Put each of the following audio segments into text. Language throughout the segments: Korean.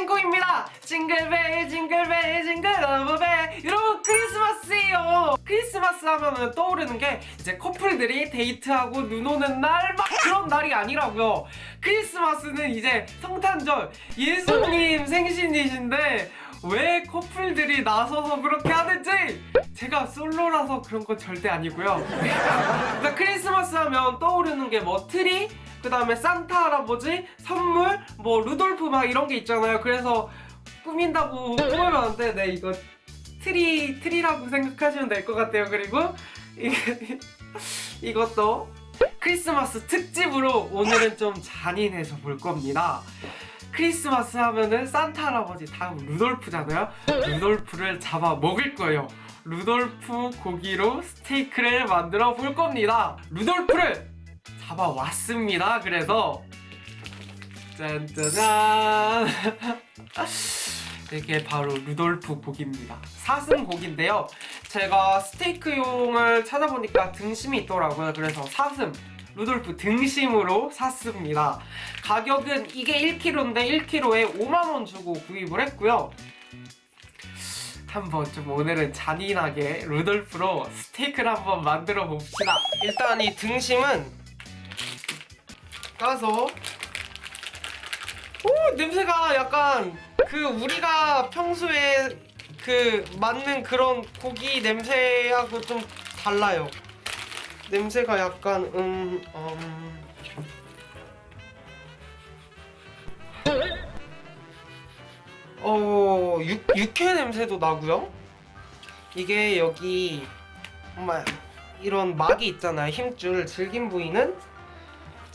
신곡입니다. jingle bell jingle bell jingle love bell 여러분 크리스마스예요. 크리스마스 하면은 떠오르는 게 이제 커플들이 데이트하고 눈 오는 날 막 그런 날이 아니라고요. 크리스마스는 이제 성탄절 예수님 생신이신데 왜 커플들이 나서서 그렇게 하는지 제가 솔로라서 그런 건 절대 아니고요. 그러니까 크리스마스 하면 떠오르는 게 뭐 트리 그 다음에 산타 할아버지 선물 뭐 루돌프 막 이런 게 있잖아요. 그래서 꾸민다고 꾸며봤는데 네 이거 트리 트리라고 생각하시면 될 것 같아요. 그리고 이게 이것도 크리스마스 특집으로 오늘은 좀 잔인해져 볼 겁니다. 크리스마스 하면은 산타 할아버지 다음 루돌프잖아요. 루돌프를 잡아 먹을 거예요. 루돌프 고기로 스테이크를 만들어 볼 겁니다. 루돌프를 잡아 왔습니다. 그래서 짠짜잔 이게 바로 루돌프 고기입니다. 사슴 고기인데요. 제가 스테이크용을 찾아보니까 등심이 있더라고요. 그래서 사슴 루돌프 등심으로 샀습니다. 가격은 이게 1kg인데 1kg에 5만원 주고 구입을 했고요. 한번 좀 오늘은 잔인하게 루돌프로 스테이크를 한번 만들어 봅시다. 일단 이 등심은 까서 오 냄새가 약간 그 우리가 평소에 그 맞는 그런 고기 냄새하고 좀 달라요. 냄새가 약간 음, 음... 어 육, 육회 냄새도 나고요. 이게 여기 정말 이런 막이 있잖아요. 힘줄 질긴 부위는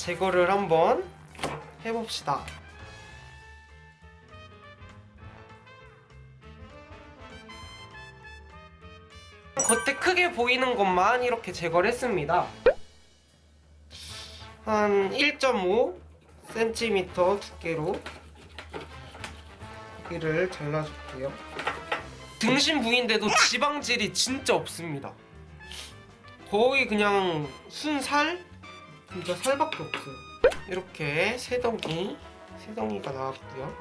제거를 한번 해봅시다. 겉에 크게 보이는 것만 이렇게 제거를 했습니다. 한 1.5cm 두께로 여기를 잘라줄게요. 등심 부위인데도 지방질이 진짜 없습니다. 거의 그냥 순살? 진짜 살밖에 없어요. 이렇게 세 덩이, 세 덩이가 나왔고요.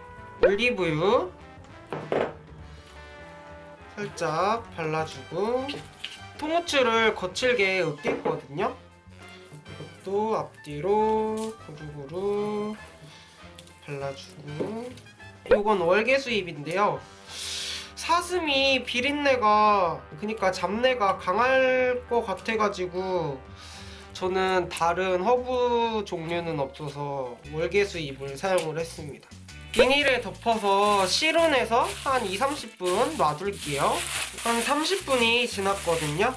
올리브유 살짝 발라주고 통후추를 거칠게 으깼거든요. 이것도 앞뒤로 고루고루 발라주고 이건 월계수잎인데요. 사슴이 비린내가 그니까 잡내가 강할 것 같아가지고 저는 다른 허브 종류는 없어서 월계수 잎을 사용을 했습니다. 비닐에 덮어서 실온에서 한 2, 30분 놔둘게요. 한 30분이 지났거든요.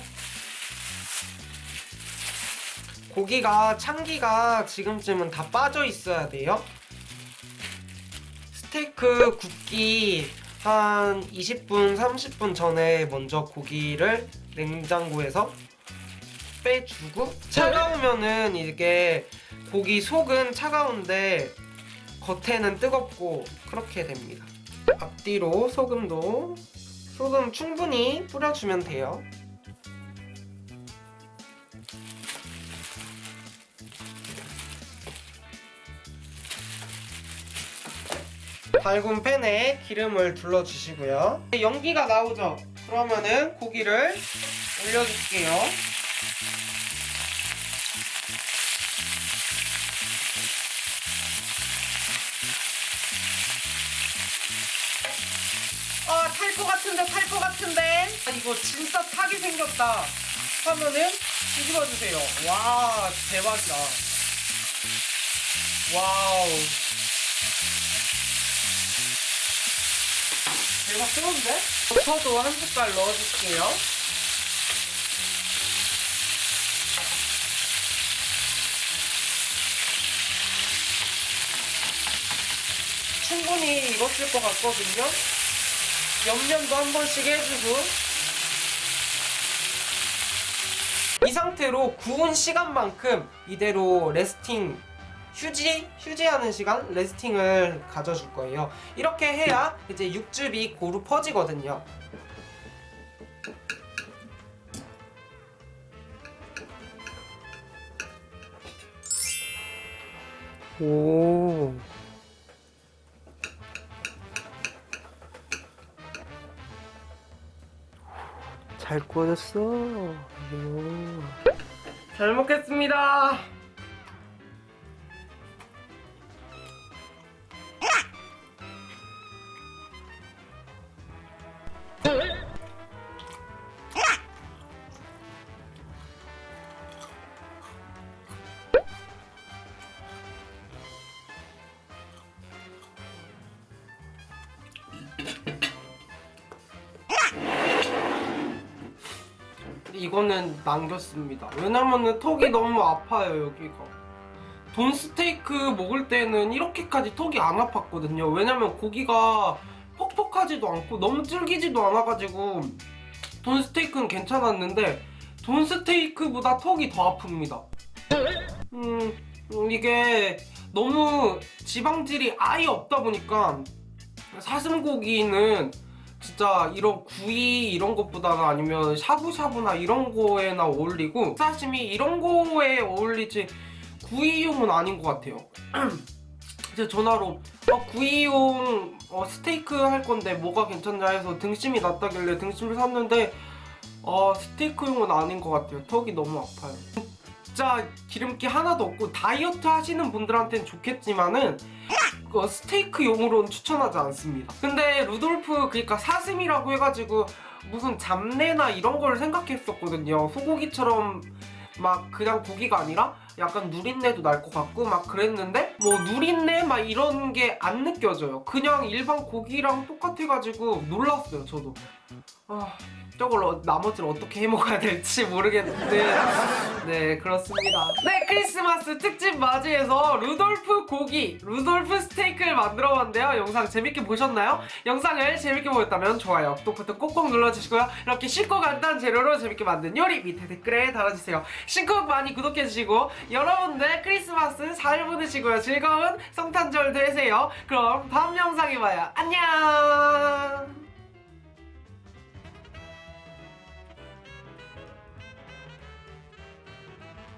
고기가 참기가 지금쯤은 다 빠져 있어야 돼요. 스테이크 굽기 한 20분, 30분 전에 먼저 고기를 냉장고에서 빼주고 차가우면은 이게 고기 속은 차가운데 겉에는 뜨겁고 그렇게 됩니다. 앞뒤로 소금도 소금 충분히 뿌려주면 돼요. 밝은 팬에 기름을 둘러주시고요. 연기가 나오죠? 그러면은 고기를 올려줄게요. 아, 탈 것 같은데, 탈 것 같은데. 아, 이거 진짜 타게 생겼다. 하면은 뒤집어주세요. 와, 대박이다. 와우. 대박 뜨거운데? 저도 한 숟갈 넣어줄게요. 충분히 익었을 것 같거든요. 옆면도 한 번씩 해주고 이 상태로 구운 시간만큼 이대로 레스팅 휴지, 휴지하는 시간, 레스팅을 가져줄 거예요. 이렇게 해야 이제 육즙이 고루 퍼지거든요. 오. 잘 구워졌어. 오. 잘 먹겠습니다. 이거는 남겼습니다. 왜냐면은 턱이 너무 아파요 여기가. 돈 스테이크 먹을 때는 이렇게까지 턱이 안 아팠거든요. 왜냐면 고기가 퍽퍽하지도 않고 너무 질기지도 않아가지고 돈 스테이크는 괜찮았는데 돈 스테이크보다 턱이 더 아픕니다. 음, 음, 이게 너무 지방질이 아예 없다 보니까 사슴고기는 진짜 이런 구이 이런 것보다는 아니면 샤브샤브나 이런 거에나 어울리고 사시미 이런 거에 어울리지 구이용은 아닌 것 같아요. 이제 전화로 어, 구이용 어, 스테이크 할 건데 뭐가 괜찮냐 해서 등심이 났다길래 등심을 샀는데 어, 스테이크용은 아닌 것 같아요. 턱이 너무 아파요. 진짜 기름기 하나도 없고 다이어트 하시는 분들한테는 좋겠지만은 그 스테이크용으로는 추천하지 않습니다. 근데 루돌프 그러니까 사슴이라고 해가지고 무슨 잡내나 이런 걸 생각했었거든요. 소고기처럼 막 그냥 고기가 아니라 약간 누린내도 날 것 같고 막 그랬는데 뭐 누린내 막 이런 게 안 느껴져요. 그냥 일반 고기랑 똑같아가지고 놀랐어요. 저도. 아 저걸 어- 나머지를 어떻게 해먹어야 될지 모르겠는데. 네 그렇습니다. 네 크리스마스 특집 맞이해서 루돌프 고기 루돌프 스테이크를 만들어봤는데요. 영상 재밌게 보셨나요? 영상을 재밌게 보셨다면 좋아요 구독 버튼 꼭꼭 눌러주시고요. 이렇게 쉽고 간단한 재료로 재밌게 만든 요리 밑에 댓글에 달아주세요. 신곡 많이 구독해주시고 여러분들 크리스마스 잘 보내시고요. 즐거운 성탄절 되세요. 그럼 다음 영상에 봐요. 안녕